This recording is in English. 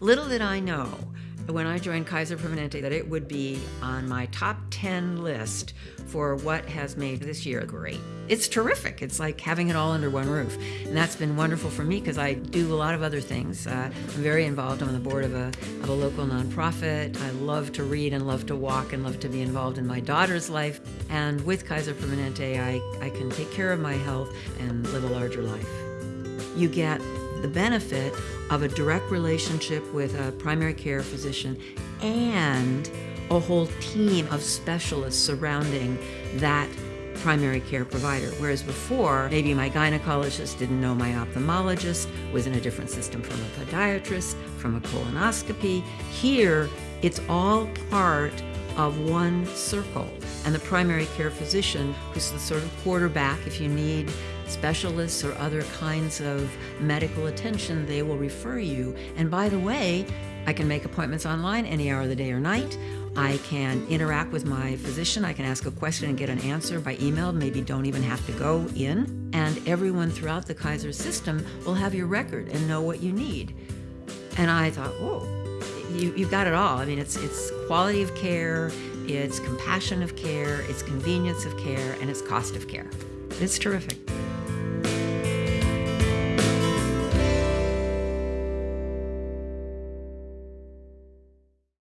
Little did I know when I joined Kaiser Permanente that it would be on my top 10 list for what has made this year great. It's terrific. It's like having it all under one roof. And that's been wonderful for me because I do a lot of other things. Uh, I'm very involved. On the board of a, of a local nonprofit. I love to read and love to walk and love to be involved in my daughter's life. And with Kaiser Permanente, I, I can take care of my health and live a larger life. You get the benefit of a direct relationship with a primary care physician and a whole team of specialists surrounding that primary care provider. Whereas before, maybe my gynecologist didn't know my ophthalmologist, was in a different system from a podiatrist, from a colonoscopy. Here, it's all part of one circle. And the primary care physician, who's the sort of quarterback if you need specialists or other kinds of medical attention, they will refer you. And by the way, I can make appointments online any hour of the day or night. I can interact with my physician. I can ask a question and get an answer by email. Maybe don't even have to go in. And everyone throughout the Kaiser system will have your record and know what you need. And I thought, whoa, you, have got it all. I mean, it's, it's quality of care, it's compassion of care, it's convenience of care, and it's cost of care. It's terrific.